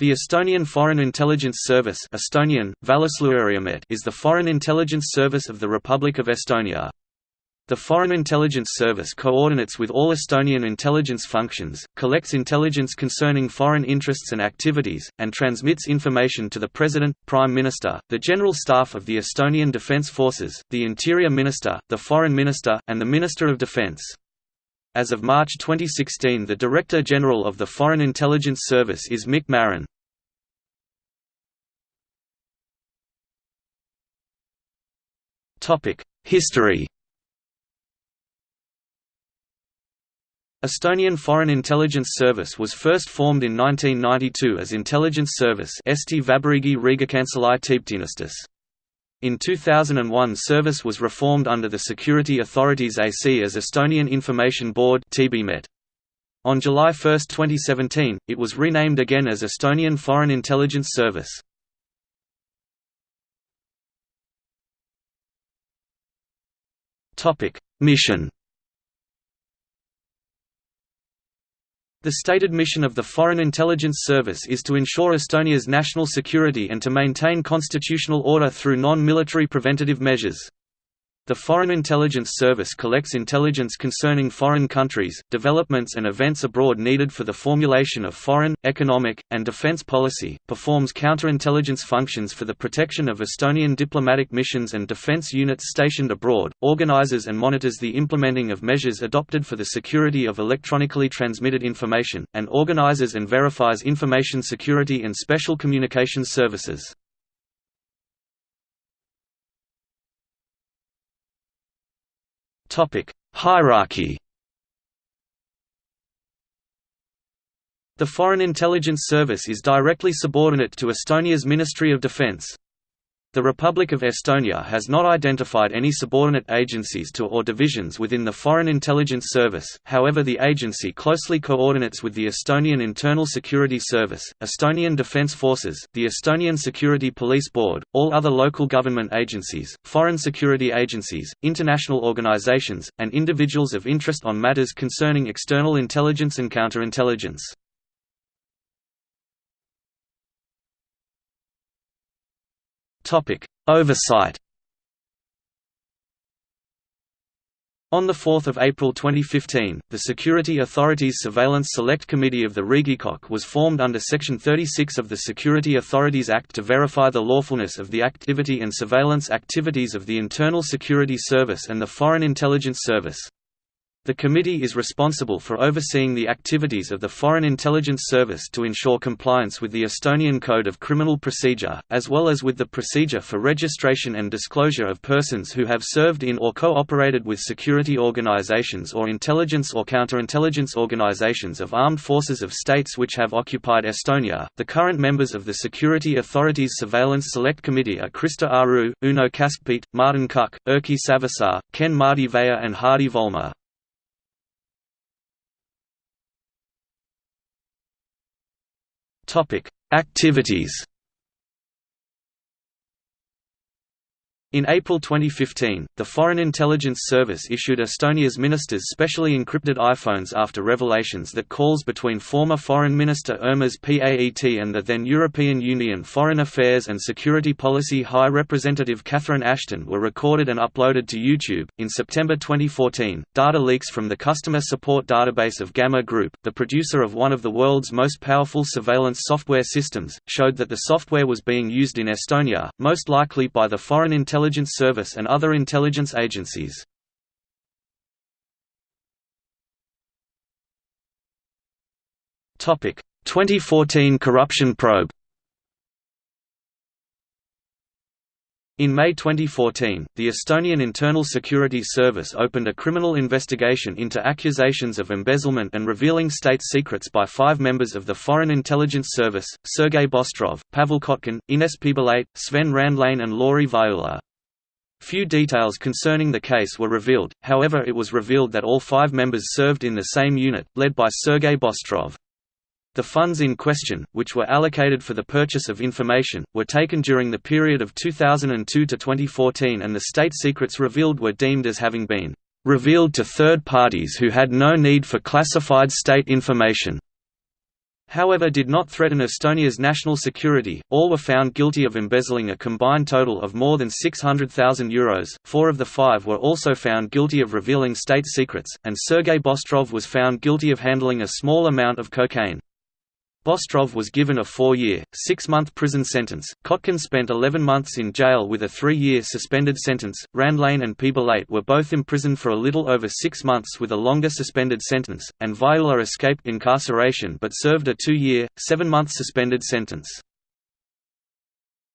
The Estonian Foreign Intelligence Service Estonian, is the foreign intelligence service of the Republic of Estonia. The Foreign Intelligence Service coordinates with all Estonian intelligence functions, collects intelligence concerning foreign interests and activities, and transmits information to the President, Prime Minister, the General Staff of the Estonian Defence Forces, the Interior Minister, the Foreign Minister, and the Minister of Defence. As of March 2016 the Director General of the Foreign Intelligence Service is Mikk Marran. History Estonian Foreign Intelligence Service was first formed in 1992 as Intelligence Service Eesti Vabariigi Riigikantselei. In 2001 service was reformed under the Security Authorities Act as Estonian Information Board On July 1, 2017, it was renamed again as Estonian Foreign Intelligence Service. Mission The stated mission of the Foreign Intelligence Service is to ensure Estonia's national security and to maintain constitutional order through non-military preventative measures. The Foreign Intelligence Service collects intelligence concerning foreign countries, developments and events abroad needed for the formulation of foreign, economic, and defense policy, performs counterintelligence functions for the protection of Estonian diplomatic missions and defense units stationed abroad, organizes and monitors the implementing of measures adopted for the security of electronically transmitted information, and organizes and verifies information security and special communications services. Topic: Hierarchy. The Foreign Intelligence Service is directly subordinate to Estonia's Ministry of Defence. The Republic of Estonia has not identified any subordinate agencies to or divisions within the Foreign Intelligence Service, however the agency closely coordinates with the Estonian Internal Security Service, Estonian Defence Forces, the Estonian Security Police Board, all other local government agencies, foreign security agencies, international organizations, and individuals of interest on matters concerning external intelligence and counterintelligence. Topic: Oversight. On 4 April 2015, the Security Authorities Surveillance Select Committee of the Riigikogu was formed under Section 36 of the Security Authorities Act to verify the lawfulness of the activity and surveillance activities of the Internal Security Service and the Foreign Intelligence Service. The committee is responsible for overseeing the activities of the Foreign Intelligence Service to ensure compliance with the Estonian Code of Criminal Procedure, as well as with the procedure for registration and disclosure of persons who have served in or cooperated with security organizations or intelligence or counterintelligence organizations of armed forces of states which have occupied Estonia. The current members of the Security Authorities Surveillance Select Committee are Krista Aru, Uno Kaskpeit, Martin Kukk, Erki Savisaar, Ken-Marti Vaher and Hardi Volmer. Topic: Activities. In April 2015, the Foreign Intelligence Service issued Estonia's ministers specially encrypted iPhones after revelations that calls between former Foreign Minister Urmas Paet and the then European Union Foreign Affairs and Security Policy High Representative Catherine Ashton were recorded and uploaded to YouTube. In September 2014, data leaks from the customer support database of Gamma Group, the producer of one of the world's most powerful surveillance software systems, showed that the software was being used in Estonia, most likely by the Foreign Intelligence Intelligence Service and other intelligence agencies. Topic: 2014 corruption probe. In May 2014, the Estonian Internal Security Service opened a criminal investigation into accusations of embezzlement and revealing state secrets by five members of the Foreign Intelligence Service, Sergei Bostrov, Pavel Kotkin, Ines Piibalait, Sven Randlane and Lauri Vaiula. Few details concerning the case were revealed, however it was revealed that all five members served in the same unit, led by Sergei Bostrov. The funds in question, which were allocated for the purchase of information, were taken during the period of 2002 to 2014 and the state secrets revealed were deemed as having been revealed to third parties who had no need for classified state information. However did not threaten Estonia's national security. All were found guilty of embezzling a combined total of more than €600,000. Four of the five were also found guilty of revealing state secrets, and Sergei Bostrov was found guilty of handling a small amount of cocaine. Bostrov was given a four-year, six-month prison sentence. Kotkin spent 11 months in jail with a three-year suspended sentence. Randlane and Piibeleit were both imprisoned for a little over six months with a longer suspended sentence, and Vahiula escaped incarceration but served a two-year, seven-month suspended sentence.